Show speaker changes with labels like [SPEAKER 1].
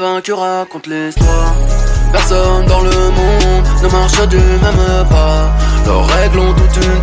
[SPEAKER 1] vaincus racontent l'histoire Personne dans le monde ne marche du même pas. Leurs règles ont toute une